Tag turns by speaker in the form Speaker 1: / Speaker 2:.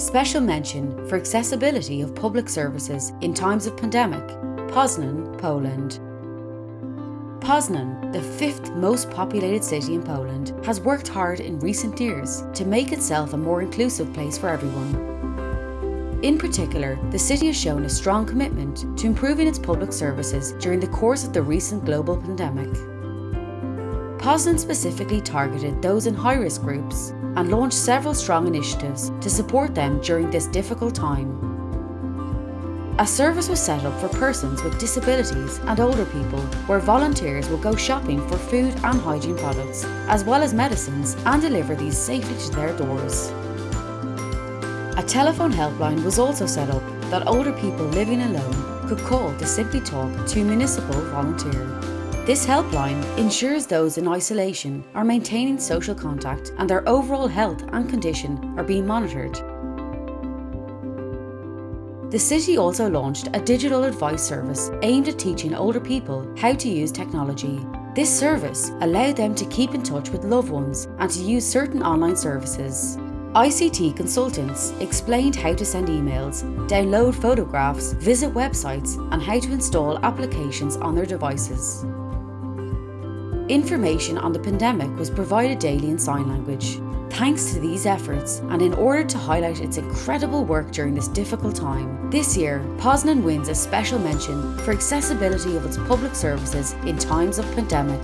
Speaker 1: Special mention for accessibility of public services in times of pandemic, Poznan, Poland. Poznan, the fifth most populated city in Poland, has worked hard in recent years to make itself a more inclusive place for everyone. In particular, the city has shown a strong commitment to improving its public services during the course of the recent global pandemic. Poznan specifically targeted those in high-risk groups and launched several strong initiatives to support them during this difficult time. A service was set up for persons with disabilities and older people where volunteers will go shopping for food and hygiene products, as well as medicines, and deliver these safely to their doors. A telephone helpline was also set up that older people living alone could call to simply talk to a municipal volunteer. This helpline ensures those in isolation are maintaining social contact and their overall health and condition are being monitored. The city also launched a digital advice service aimed at teaching older people how to use technology. This service allowed them to keep in touch with loved ones and to use certain online services. ICT consultants explained how to send emails, download photographs, visit websites and how to install applications on their devices. Information on the pandemic was provided daily in sign language. Thanks to these efforts, and in order to highlight its incredible work during this difficult time, this year Poznan wins a special mention for accessibility of its public services in times of pandemic.